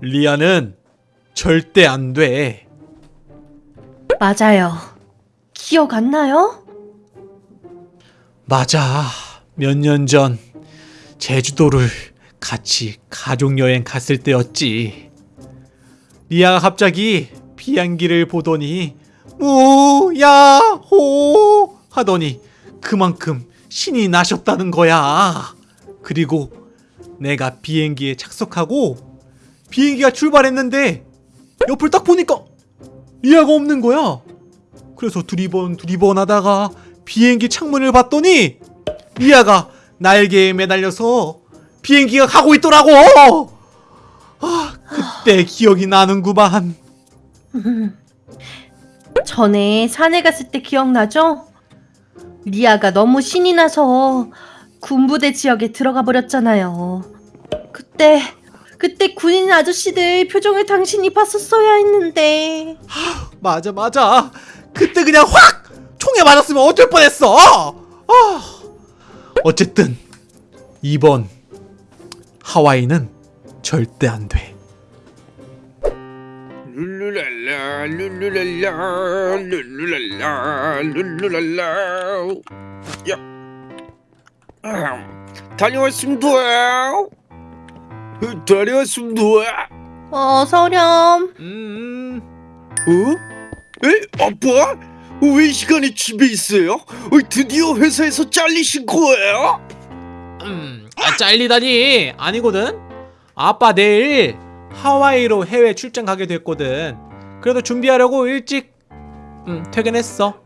리아는 절대 안 돼. 맞아요. 기억 안 나요? 맞아. 몇 년 전 제주도를 같이 가족 여행 갔을 때였지. 리아가 갑자기 비행기를 보더니 우야호 하더니 그만큼 신이 나셨다는 거야. 그리고 내가 비행기에 착석하고 비행기가 출발했는데 옆을 딱 보니까 리아가 없는 거야. 그래서 두리번 두리번 하다가 비행기 창문을 봤더니 리아가 날개에 매달려서 비행기가 가고 있더라고. 아, 그때 기억이 나는구만. 전에 산에 갔을 때 기억나죠? 리아가 너무 신이 나서 군부대 지역에 들어가 버렸잖아요. 그때 그때 군인 아저씨들 표정을 당신이 봤었어야 했는데 맞아 맞아. 그때 그냥 확 총에 맞았으면 어쩔 뻔했어. 아. 어쨌든 이번 하와이는 절대 안 돼. 룰루랄라 룰루랄라 룰루랄라 룰루랄라 야 아, 다녀왔습니다 어, 다녀왔습니다 어 서렴 음. 어? 에? 아빠? 왜 이 시간에 집에 있어요? 어, 드디어 회사에서 잘리신 거예요? 음, 아, 잘리다니 아니거든. 아빠 내일 하와이로 해외 출장 가게 됐거든. 그래도 준비하려고 일찍 음, 퇴근했어.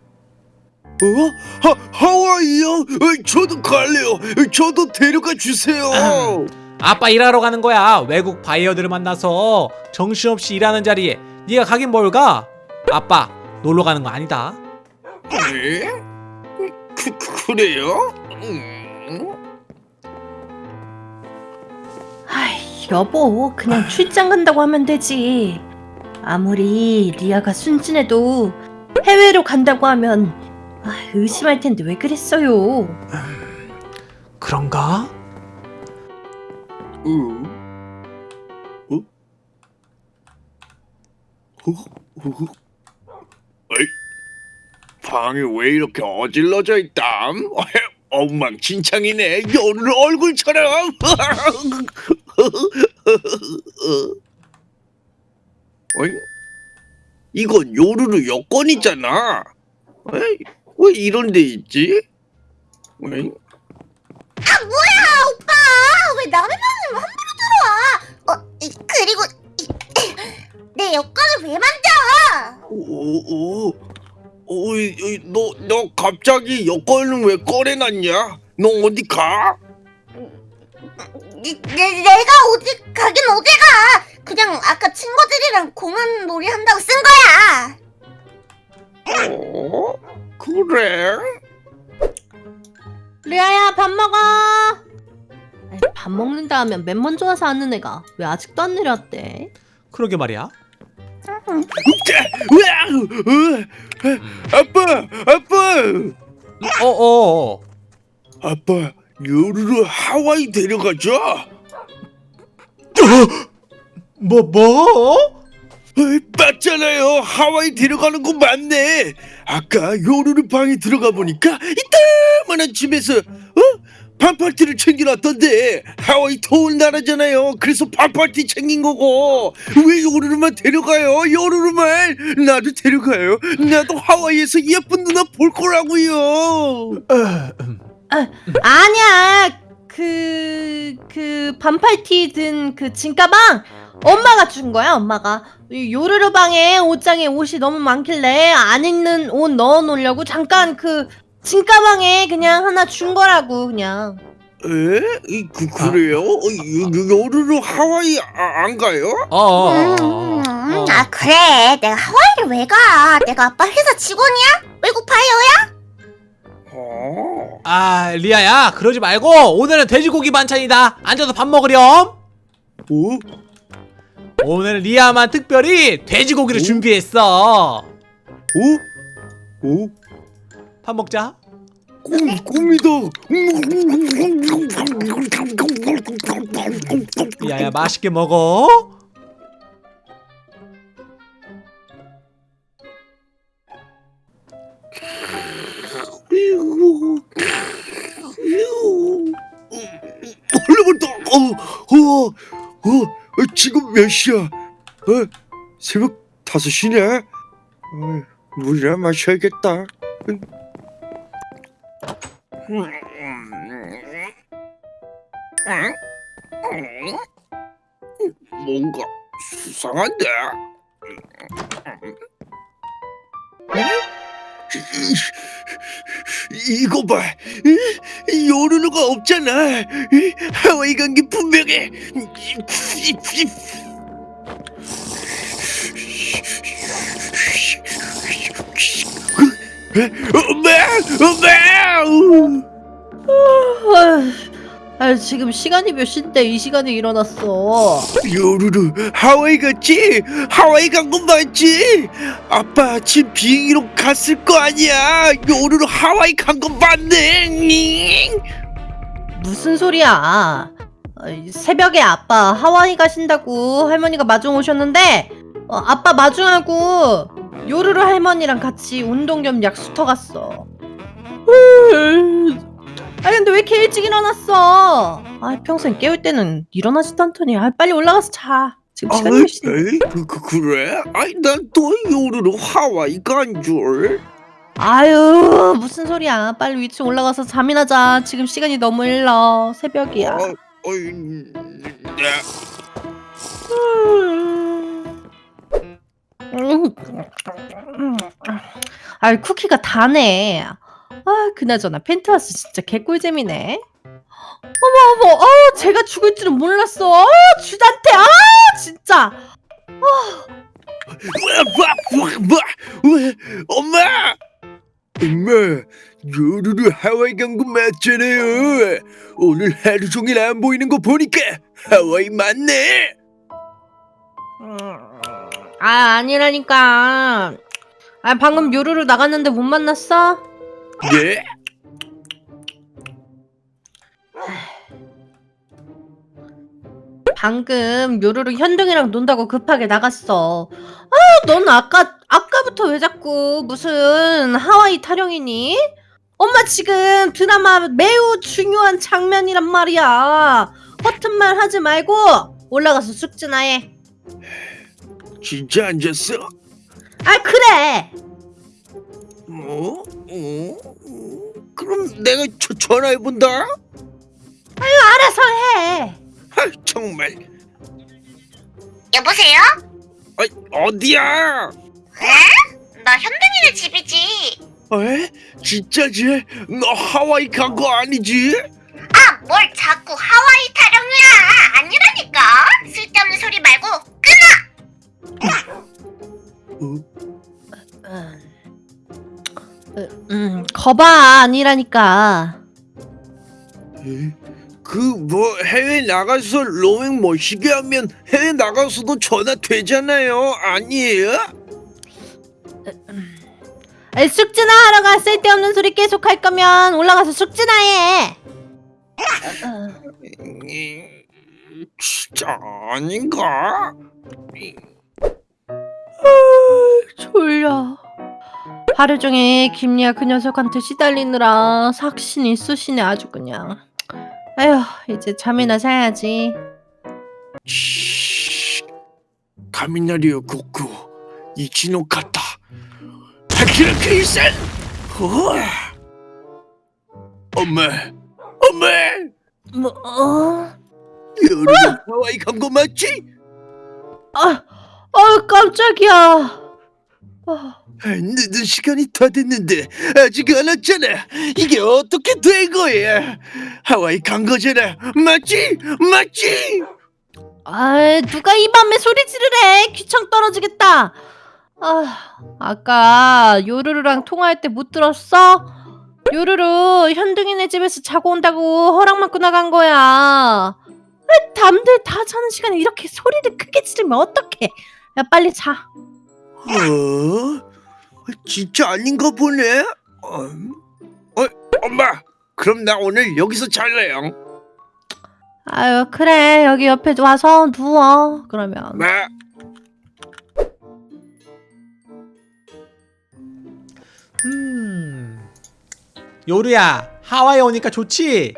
어? 하, 하와이요? 어, 저도 갈래요 어, 저도 데려가 주세요 아빠 일하러 가는 거야. 외국 바이어들을 만나서 정신없이 일하는 자리에 네가 가긴 뭘 가? 아빠 놀러 가는 거 아니다. 에? 그, 그래요? 음. 아이 여보 그냥 출장 간다고 하면 되지 아무리 리아가 순진해도 해외로 간다고 하면 아, 의심할 텐데 왜 그랬어요 그런가? 어? 어? 어? 어? 어이? 방이 왜 이렇게 어질러져 있다? 엉망진창이네. 요르르 얼굴처럼. 어이? 이건 요르르 여권이잖아. 에이, 왜 이런 데 있지? 어이? 오빠 왜 남의 방에 함부로 들어와? 어 이, 그리고 이, 내 여권을 왜 만져? 오, 오, 오, 이, 이, 너, 너 갑자기 여권을 왜 꺼내놨냐? 너 어디 가? 내, 내, 내가 어디 가긴 어디 가? 그냥 아까 친구들이랑 공원 놀이 한다고 쓴 거야. 어? 그래? 리아야 밥 먹어 밥 먹는다 하면 맨 먼저 와서 하는 애가 왜 아직도 안 내려왔대 그러게 말이야. 으아! 아빠, 아빠, 어, 어, 어. 아빠, 요르르 하와이 데려가자. 뭐, 뭐? 어이, 맞잖아요. 하와이 데려가는 거 맞네. 아까 요르르 방에 들어가 보니까 이따만한 집에서 어? 반팔티를 챙겨놨던데 하와이 더운 나라잖아요. 그래서 반팔티 챙긴 거고 왜 요르르만 데려가요? 요르르만 나도 데려가요. 나도 하와이에서 예쁜 누나 볼 거라고요. 아니야 그... 그 반팔티 든 그 진가방 엄마가 준 거야 엄마가 이 요르르 방에 옷장에 옷이 너무 많길래 안 입는 옷 넣어 놓으려고 잠깐 그 진가방에 그냥 하나 준 거라고 그냥 에? 이, 그, 그래요? 어, 요, 요르르 하와이 아, 안 가요? 어, 어, 어, 음, 어, 어. 아 그래 내가 하와이를 왜 가? 내가 아빠 회사 직원이야? 외국? 어. 아, 리아야, 그러지 말고 오늘은 돼지고기 반찬이다. 앉아서 밥 먹으렴. 어? 오늘 리아만 특별히 돼지고기를 오? 준비했어. 어? 어? 밥 먹자. 꿈 꿈이다. 야야 맛있게 먹어 얼른. 어, 어, 어, 지금 몇 시야? 어, 새벽 다섯 시네. 어, 물이나 마셔야겠다. 뭔가 수상한데. 이- 이거 봐, 이- 요루루가 없잖아. 이 하와이 간 게 분명해. 엄마, 엄마. 아 지금 시간이 몇 시인데 이 시간에 일어났어. 요루루 하와이 갔지? 하와이 간 건 맞지? 아빠 아침 비행기로 갔을 거 아니야. 요루루 하와이 간 건 맞네. 무슨 소리야? 어이, 새벽에 아빠 하와이 가신다고 할머니가 마중 오셨는데 어, 아빠 마중하고 요루루 할머니랑 같이 운동 겸 약수터 갔어. 아 근데 왜 이렇게 일찍 일어났어? 아 평소엔 깨울 때는 일어나지도 않더니 아, 빨리 올라가서 자. 지금 시간이 몇 시인데? 에이, 그, 그, 그래? 아이 난또 요루루 하와이 간 줄. 아유 무슨 소리야? 빨리 위층 올라가서 잠이나 자. 지금 시간이 너무 일러. 새벽이야. 어, 어이, 네. 아 쿠키가 다네. 아 그나저나 펜트하우스 진짜 개꿀잼이네. 어머 어머, 아 제가 죽을 줄은 몰랐어. 아 주단태, 아 진짜. 와, 엄마! 엄마, 요루루 하와이 간거 맞잖아요. 오늘 하루 종일 안 보이는 거 보니까 하와이 맞네. 아 아니라니까. 아 방금 요루루 나갔는데 못 만났어? 네? 방금 요루루 현둥이랑 논다고 급하게 나갔어. 아, 넌 아까 아까부터 왜 자꾸 무슨 하와이 타령이니? 엄마 지금 드라마 매우 중요한 장면이란 말이야. 허튼 말 하지 말고 올라가서 숙제나 해. 진짜 안 잤어? 아 그래. 어? 어? 그럼 내가 저, 전화해 본다. 알아서 해. 아, 정말. 여보세요? 아, 어디야? 나 현등이네 집이지. 에? 진짜지? 너 하와이 간 거 아니지? 아, 뭘 자꾸 하와이 타령이야. 아니라니까. 쓸데없는 소리 말고 어? 음, 음 거봐 아니라니까. 그 뭐 해외 나가서 로밍 멋있게 하면 해외 나가서도 전화 되잖아요 아니에요? 아이, 숙제나 하러 가 쓸데없는 소리 계속 할 거면 올라가서 숙제나 해. 음, 진짜 아닌가? 졸려. 하루 종일 김리아 그 녀석한테 시달리느라 삭신이 쑤시네 아주 그냥. 아휴 이제 잠이나 자야지. 가미나리오 고쿠 이치노 카타 하키라 케이센 엄마 엄마 뭐? 어? 여름 하와이 간거 맞지? 아, 아 깜짝이야. 아, 아, 늦은 시간이 다 됐는데 아직 안 왔잖아. 이게 어떻게 된 거야? 하와이 간 거잖아. 맞지? 맞지? 아 누가 이 밤에 소리 지르래? 귀청 떨어지겠다. 아 아까 요루루랑 통화할 때 못 들었어? 요루루 현둥이네 집에서 자고 온다고 허락 받고 나간 거야. 왜 남들 다 자는 시간에 이렇게 소리를 크게 지르면 어떡해? 야 빨리 자. 어? 진짜 아닌가 보네. 어? 어? 엄마 그럼 나 오늘 여기서 잘래요 아유 그래 여기 옆에 와서 누워 그러면 네 음. 요루야, 하와이 오니까 좋지?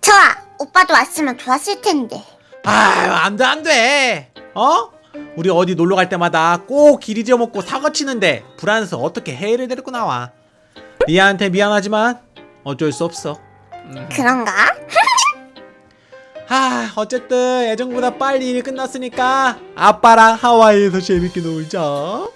좋아. 오빠도 왔으면 좋았을 텐데. 아유, 안 돼, 안 돼. 어? 우리 어디 놀러 갈 때마다 꼭길 잊어먹고 사고 치는데 불안해서 어떻게 해외를 데리고 나와. 리아한테 미안하지만 어쩔 수 없어. 음. 그런가? 하, 어쨌든 예정보다 빨리 일이 끝났으니까 아빠랑 하와이에서 재밌게 놀자.